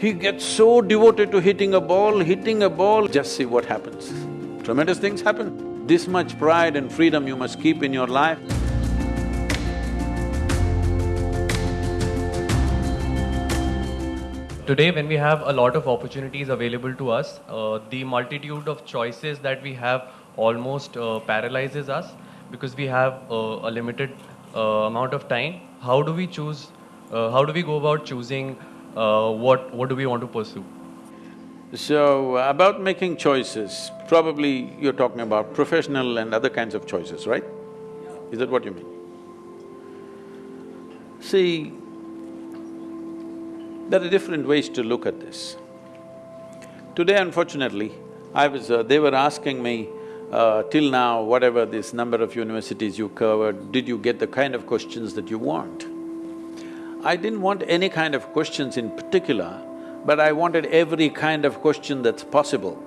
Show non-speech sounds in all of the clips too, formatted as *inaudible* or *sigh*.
He gets so devoted to hitting a ball, hitting a ball, just see what happens. Tremendous things happen. This much pride and freedom you must keep in your life. Today, when we have a lot of opportunities available to us, uh, the multitude of choices that we have almost uh, paralyzes us because we have uh, a limited uh, amount of time. How do we choose? Uh, how do we go about choosing uh, what what do we want to pursue? So, about making choices, probably you're talking about professional and other kinds of choices, right? Is that what you mean? See, there are different ways to look at this. Today, unfortunately, I was… Uh, they were asking me, uh, till now, whatever this number of universities you covered, did you get the kind of questions that you want? I didn't want any kind of questions in particular, but I wanted every kind of question that's possible.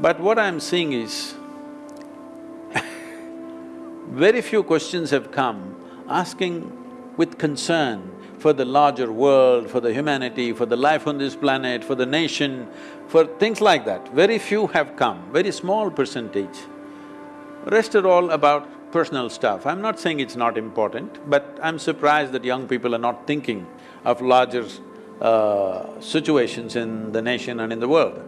But what I'm seeing is, *laughs* very few questions have come asking with concern for the larger world, for the humanity, for the life on this planet, for the nation, for things like that. Very few have come, very small percentage. Rest are all about personal stuff. I'm not saying it's not important, but I'm surprised that young people are not thinking of larger uh, situations in the nation and in the world.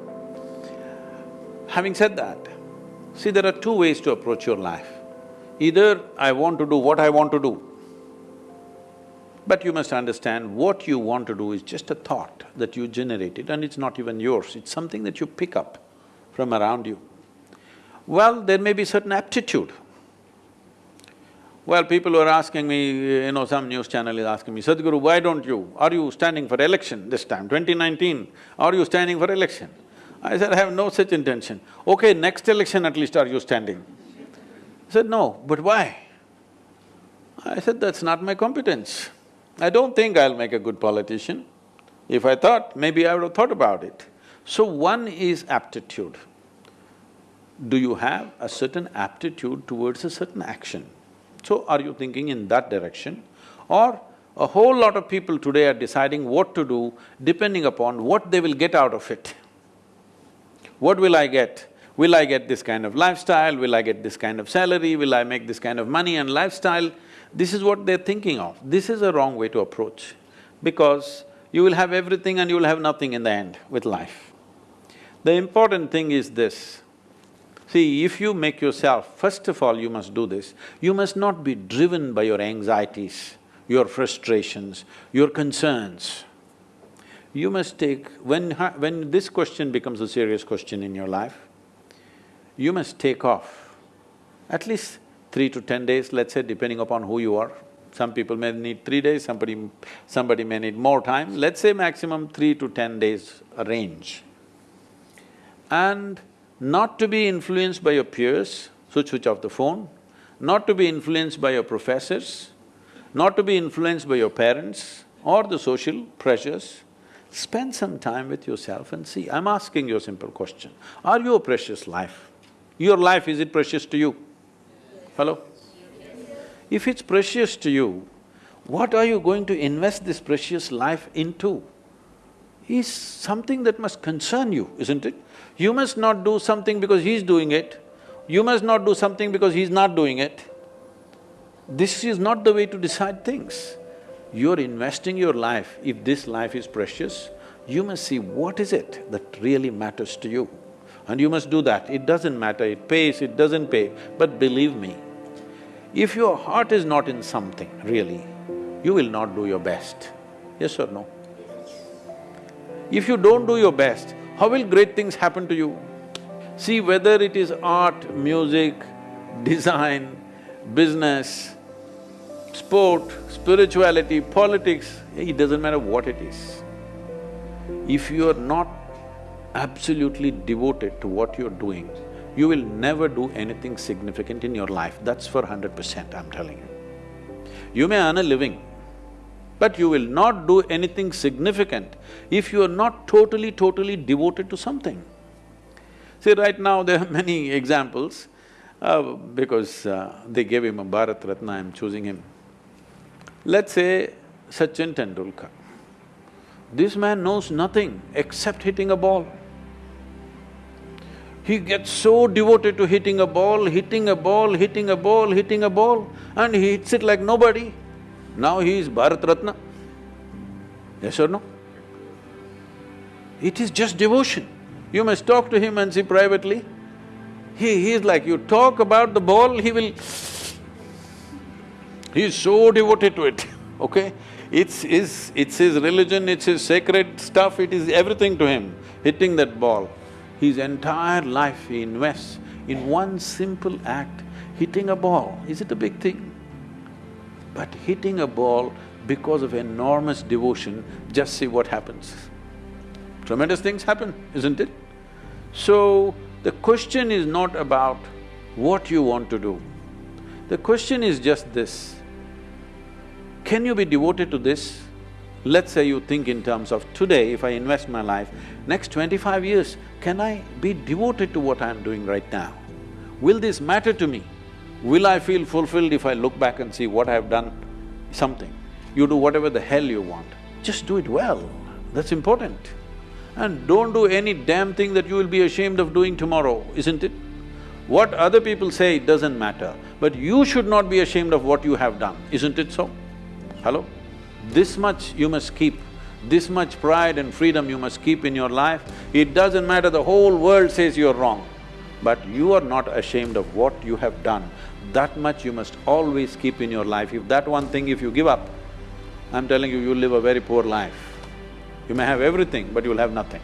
Having said that, see there are two ways to approach your life. Either I want to do what I want to do, but you must understand, what you want to do is just a thought that you generated and it's not even yours, it's something that you pick up from around you. Well, there may be certain aptitude. Well, people were asking me, eh, you know, some news channel is asking me, Sadhguru, why don't you… are you standing for election this time, 2019, are you standing for election? I said, I have no such intention. Okay, next election at least are you standing? I said, no, but why? I said, that's not my competence. I don't think I'll make a good politician. If I thought, maybe I would have thought about it. So one is aptitude. Do you have a certain aptitude towards a certain action? So are you thinking in that direction? Or a whole lot of people today are deciding what to do depending upon what they will get out of it. What will I get? Will I get this kind of lifestyle? Will I get this kind of salary? Will I make this kind of money and lifestyle? This is what they're thinking of. This is a wrong way to approach because you will have everything and you will have nothing in the end with life. The important thing is this, see, if you make yourself, first of all you must do this, you must not be driven by your anxieties, your frustrations, your concerns. You must take… when… when this question becomes a serious question in your life, you must take off at least three to ten days, let's say, depending upon who you are. Some people may need three days, somebody… somebody may need more time, let's say maximum three to ten days range. And not to be influenced by your peers, so switch off the phone, not to be influenced by your professors, not to be influenced by your parents or the social pressures, spend some time with yourself and see. I'm asking you a simple question, are you a precious life? Your life, is it precious to you? Hello? If it's precious to you, what are you going to invest this precious life into? Is something that must concern you, isn't it? You must not do something because he's doing it, you must not do something because he's not doing it. This is not the way to decide things. You're investing your life, if this life is precious, you must see what is it that really matters to you. And you must do that. It doesn't matter, it pays, it doesn't pay, but believe me, if your heart is not in something, really, you will not do your best. Yes or no? If you don't do your best, how will great things happen to you? See, whether it is art, music, design, business, sport, spirituality, politics, it doesn't matter what it is. If you are not absolutely devoted to what you're doing, you will never do anything significant in your life, that's for hundred percent, I'm telling you. You may earn a living, but you will not do anything significant if you are not totally, totally devoted to something. See, right now there are *laughs* many examples, uh, because uh, they gave him a Bharat Ratna, I'm choosing him. Let's say Sachin Tendulkar. This man knows nothing except hitting a ball. He gets so devoted to hitting a ball, hitting a ball, hitting a ball, hitting a ball, and he hits it like nobody. Now he is Bharat Ratna. Yes or no? It is just devotion. You must talk to him and see privately. He… he is like, you talk about the ball, he will… He is so devoted to it, *laughs* okay? It's his… it's his religion, it's his sacred stuff, it is everything to him, hitting that ball. His entire life he invests in one simple act, hitting a ball. Is it a big thing? But hitting a ball because of enormous devotion, just see what happens. Tremendous things happen, isn't it? So, the question is not about what you want to do. The question is just this, can you be devoted to this? Let's say you think in terms of today, if I invest my life, next twenty-five years, can I be devoted to what I'm doing right now? Will this matter to me? Will I feel fulfilled if I look back and see what I've done? Something. You do whatever the hell you want, just do it well, that's important. And don't do any damn thing that you will be ashamed of doing tomorrow, isn't it? What other people say, it doesn't matter, but you should not be ashamed of what you have done, isn't it so? Hello? This much you must keep, this much pride and freedom you must keep in your life. It doesn't matter, the whole world says you're wrong, but you are not ashamed of what you have done. That much you must always keep in your life. If that one thing, if you give up, I'm telling you, you'll live a very poor life. You may have everything, but you'll have nothing.